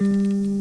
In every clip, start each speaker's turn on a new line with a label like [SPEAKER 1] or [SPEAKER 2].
[SPEAKER 1] Música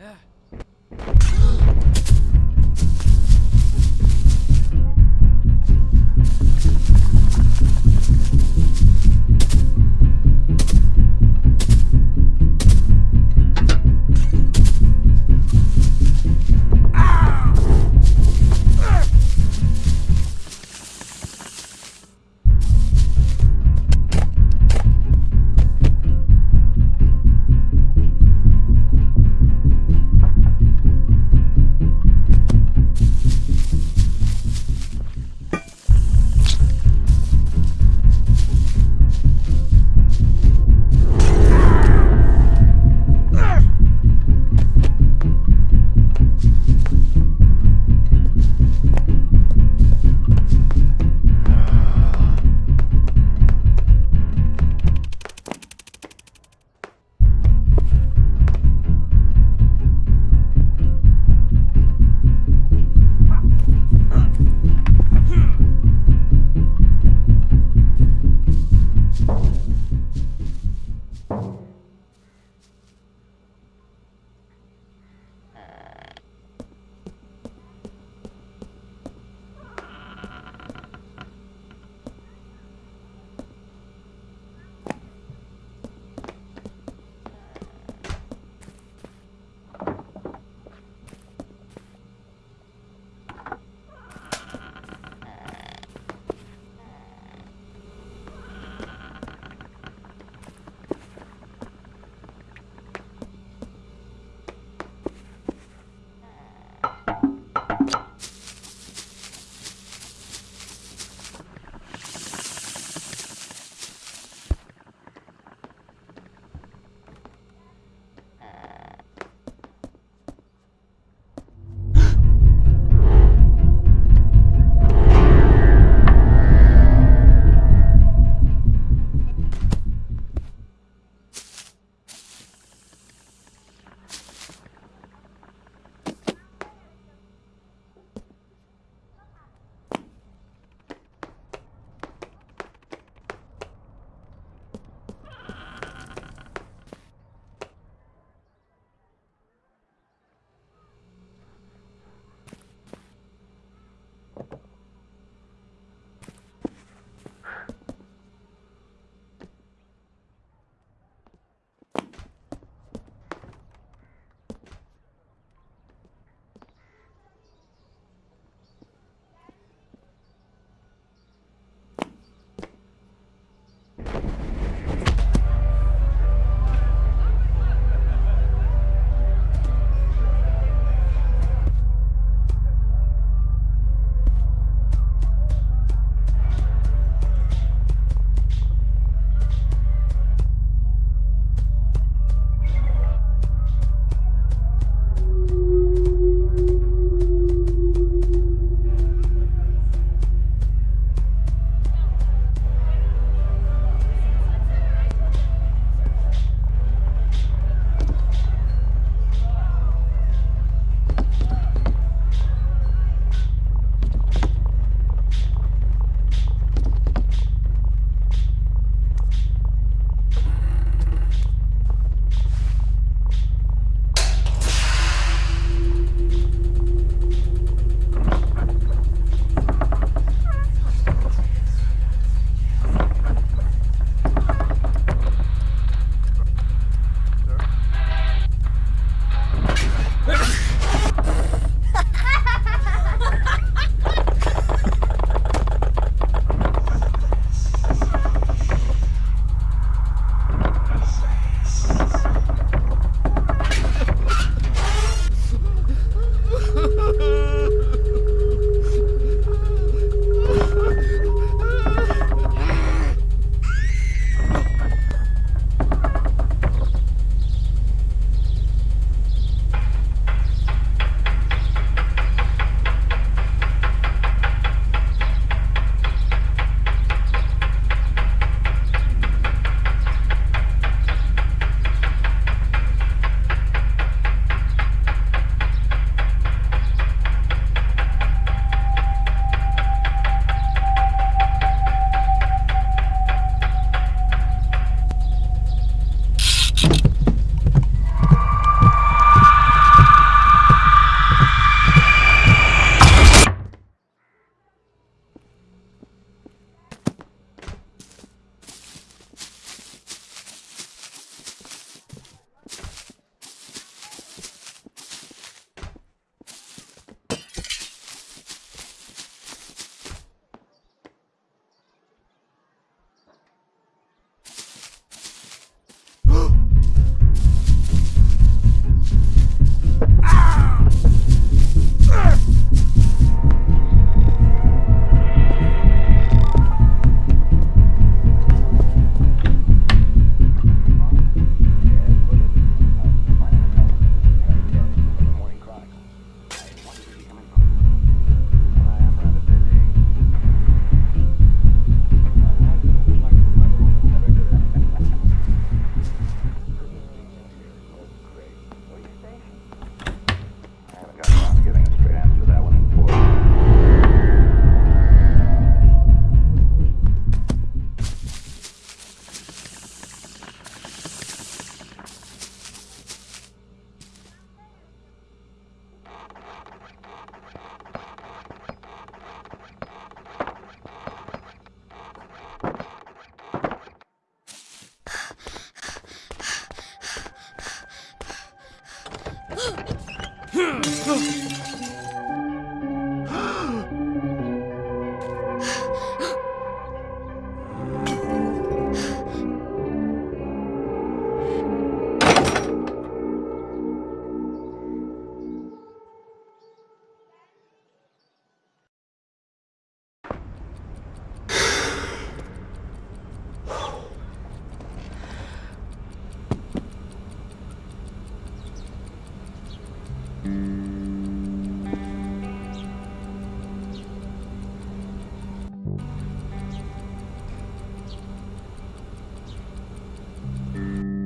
[SPEAKER 1] Yeah.